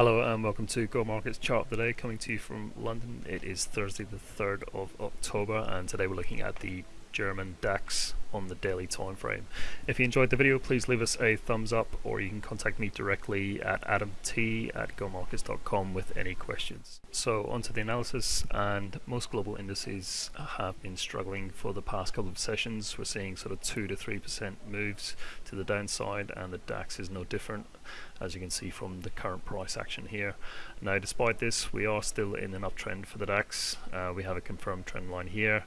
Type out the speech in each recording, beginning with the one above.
Hello and welcome to Go Markets Chart of the Day coming to you from London. It is Thursday the 3rd of October and today we're looking at the German DAX on the daily time frame. If you enjoyed the video, please leave us a thumbs up or you can contact me directly at adamt at gomarkets.com with any questions. So onto the analysis and most global indices have been struggling for the past couple of sessions. We're seeing sort of 2 to 3% moves to the downside and the DAX is no different as you can see from the current price action here. Now despite this we are still in an uptrend for the DAX. Uh, we have a confirmed trend line here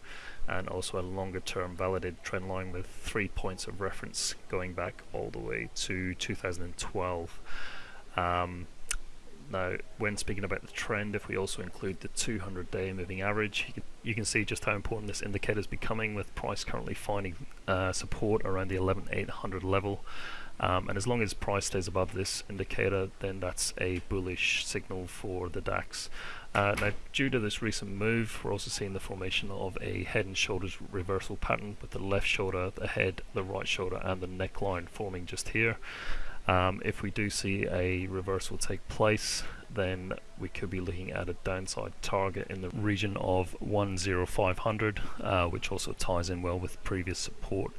and also a longer term validated trend line with three points of reference going back all the way to 2012. Um, now, when speaking about the trend, if we also include the 200 day moving average, you can, you can see just how important this indicator is becoming with price currently finding uh, support around the 11800 level. Um, and as long as price stays above this indicator, then that's a bullish signal for the DAX. Uh, now, due to this recent move, we're also seeing the formation of a head and shoulders reversal pattern with the left shoulder, the head, the right shoulder, and the neckline forming just here. Um, if we do see a reversal take place, then we could be looking at a downside target in the region of 10500, uh, which also ties in well with previous support.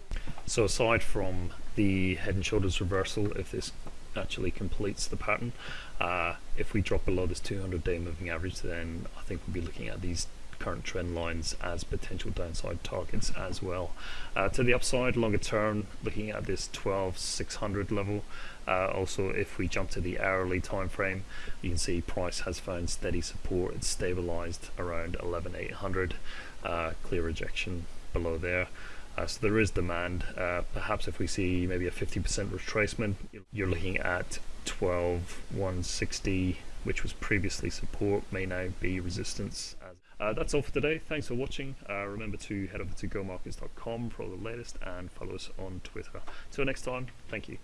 So aside from the head and shoulders reversal, if this actually completes the pattern, uh, if we drop below this 200 day moving average, then I think we'll be looking at these current trend lines as potential downside targets as well. Uh, to the upside, longer term, looking at this 12600 level. Uh, also, if we jump to the hourly time frame, you can see price has found steady support. It's stabilized around 11800. Uh, clear rejection below there. Uh, so there is demand. Uh, perhaps if we see maybe a 50% retracement, you're looking at 12160 which was previously support, may now be resistance. Uh, that's all for today. Thanks for watching. Uh, remember to head over to gomarkets.com for all the latest and follow us on Twitter. Till next time, thank you.